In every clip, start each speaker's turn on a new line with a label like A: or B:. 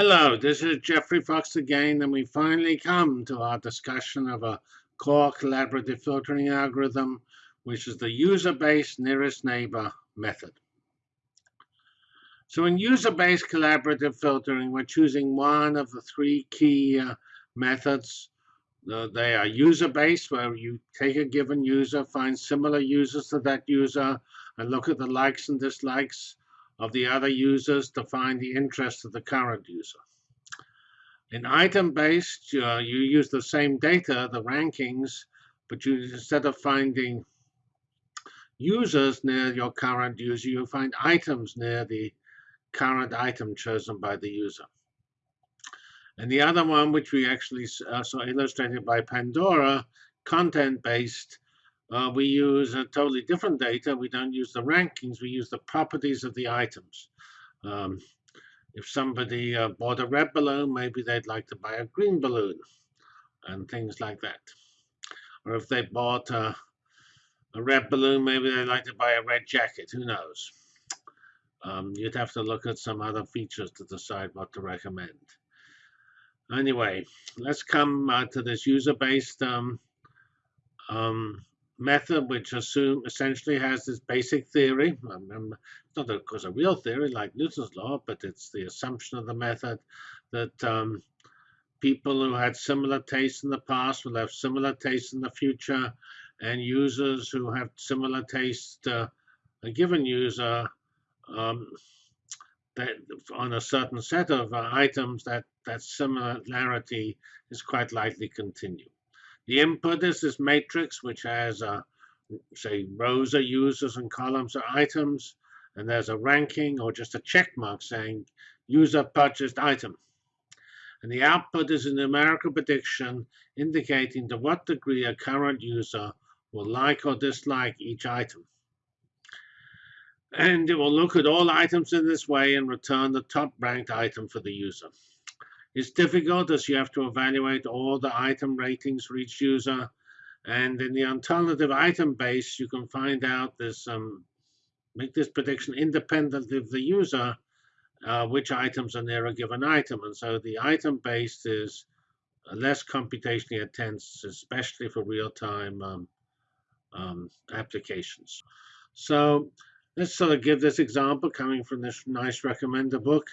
A: Hello, this is Geoffrey Fox again, and we finally come to our discussion of a core collaborative filtering algorithm, which is the user-based nearest neighbor method. So in user-based collaborative filtering, we're choosing one of the three key uh, methods. Uh, they are user-based, where you take a given user, find similar users to that user, and look at the likes and dislikes of the other users to find the interest of the current user. In item-based, uh, you use the same data, the rankings, but you instead of finding users near your current user, you find items near the current item chosen by the user. And the other one, which we actually uh, saw illustrated by Pandora, content-based, uh, we use a totally different data. We don't use the rankings. We use the properties of the items. Um, if somebody uh, bought a red balloon, maybe they'd like to buy a green balloon and things like that. Or if they bought uh, a red balloon, maybe they'd like to buy a red jacket. Who knows? Um, you'd have to look at some other features to decide what to recommend. Anyway, let's come uh, to this user-based um, um, method which assume essentially has this basic theory. Um, it's not of course a real theory like Newton's law, but it's the assumption of the method that um, people who had similar tastes in the past will have similar tastes in the future, and users who have similar taste to a given user um, that on a certain set of uh, items that that similarity is quite likely continue. The input is this matrix, which has, uh, say, rows of users and columns of items. And there's a ranking or just a check mark saying user purchased item. And the output is a numerical prediction indicating to what degree a current user will like or dislike each item. And it will look at all items in this way and return the top ranked item for the user. It's difficult as you have to evaluate all the item ratings for each user. And in the alternative item base, you can find out this, um, make this prediction independent of the user, uh, which items are near a given item. And so the item base is less computationally intense, especially for real-time um, um, applications. So let's sort of give this example coming from this nice recommender book.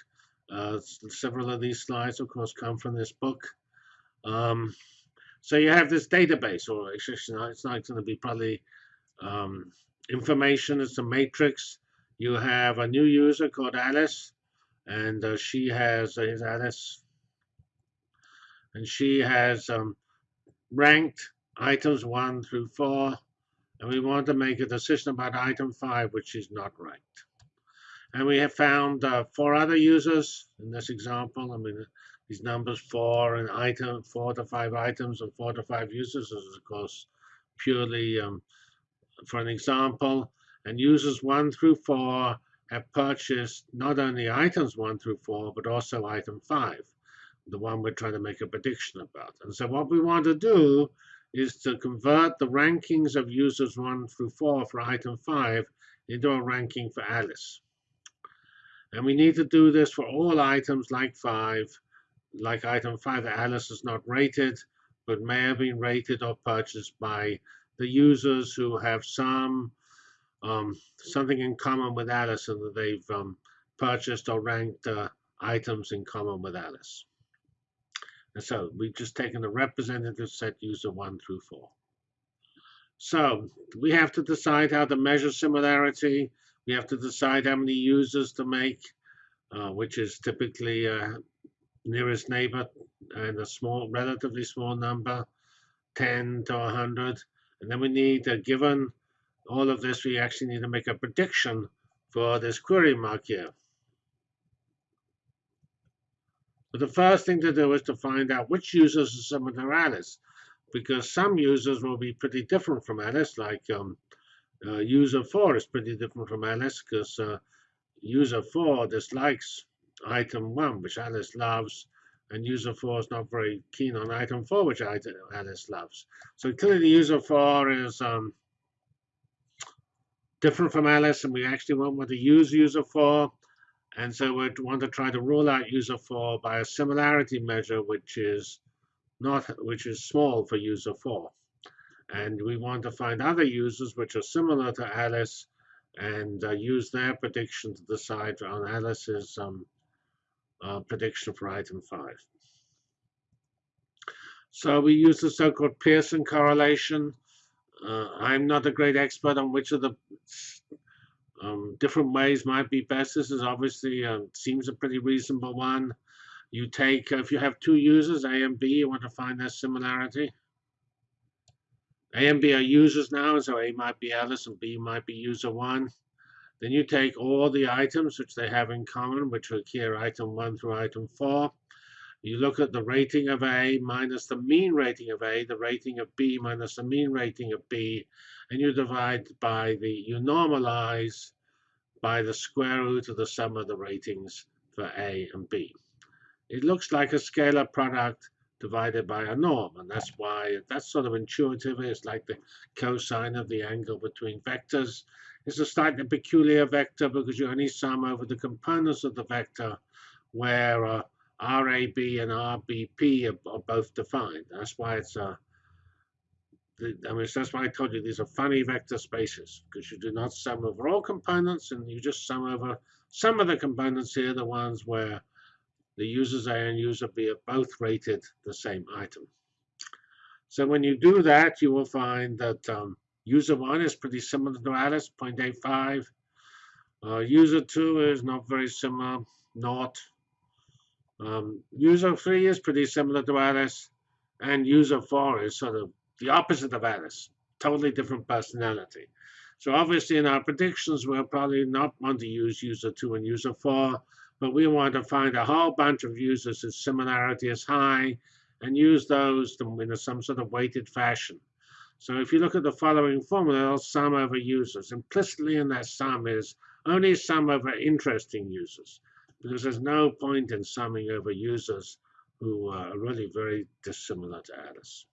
A: Uh, several of these slides, of course, come from this book. Um, so you have this database, or it's not, it's not going to be probably um, information. It's a matrix. You have a new user called Alice, and uh, she has uh, is Alice, and she has um, ranked items one through four, and we want to make a decision about item five, which is not ranked. And we have found uh, four other users in this example. I mean, these numbers four and item, four to five items and four to five users is of course purely um, for an example. And users one through four have purchased not only items one through four, but also item five, the one we're trying to make a prediction about. And so what we want to do is to convert the rankings of users one through four for item five into a ranking for Alice. And we need to do this for all items like 5, like item 5 that Alice is not rated, but may have been rated or purchased by the users who have some um, something in common with Alice and that they've um, purchased or ranked uh, items in common with Alice. And so we've just taken the representative set user 1 through 4. So we have to decide how to measure similarity we have to decide how many users to make, uh, which is typically uh, nearest neighbor and a small, relatively small number, 10 to 100. And then we need, uh, given all of this, we actually need to make a prediction for this query mark here. But the first thing to do is to find out which users are similar to Alice, because some users will be pretty different from Alice, like um, uh, user 4 is pretty different from Alice because uh, user 4 dislikes item 1, which Alice loves, and user 4 is not very keen on item 4, which Alice loves. So clearly user 4 is um, different from Alice, and we actually won't want to use user 4. And so we want to try to rule out user 4 by a similarity measure, which is not which is small for user 4. And we want to find other users which are similar to Alice and uh, use their prediction to decide on Alice's um, uh, prediction for item 5. So we use the so-called Pearson correlation. Uh, I'm not a great expert on which of the um, different ways might be best. This is obviously uh, seems a pretty reasonable one. You take, if you have two users, A and B, you want to find their similarity. A and B are users now, so A might be Alice and B might be user 1. Then you take all the items which they have in common, which are here item 1 through item 4. You look at the rating of A minus the mean rating of A, the rating of B minus the mean rating of B, and you divide by the, you normalize by the square root of the sum of the ratings for A and B. It looks like a scalar product divided by a norm, and that's why that's sort of intuitive. It's like the cosine of the angle between vectors. It's a slightly peculiar vector because you only sum over the components of the vector where uh, RAB and RBP are, are, both defined. That's why it's a, I mean, that's why I told you these are funny vector spaces because you do not sum over all components and you just sum over some of the components here, the ones where the users A and user B are both rated the same item. So when you do that, you will find that um, user 1 is pretty similar to Alice, 0.85. Uh, user 2 is not very similar, not. Um, user 3 is pretty similar to Alice, and user 4 is sort of the opposite of Alice, totally different personality. So obviously in our predictions, we'll probably not want to use user 2 and user 4, but we want to find a whole bunch of users whose similarity is high and use those in some sort of weighted fashion. So if you look at the following formula, sum over users. Implicitly in that sum is only sum over interesting users because there's no point in summing over users who are really very dissimilar to Alice.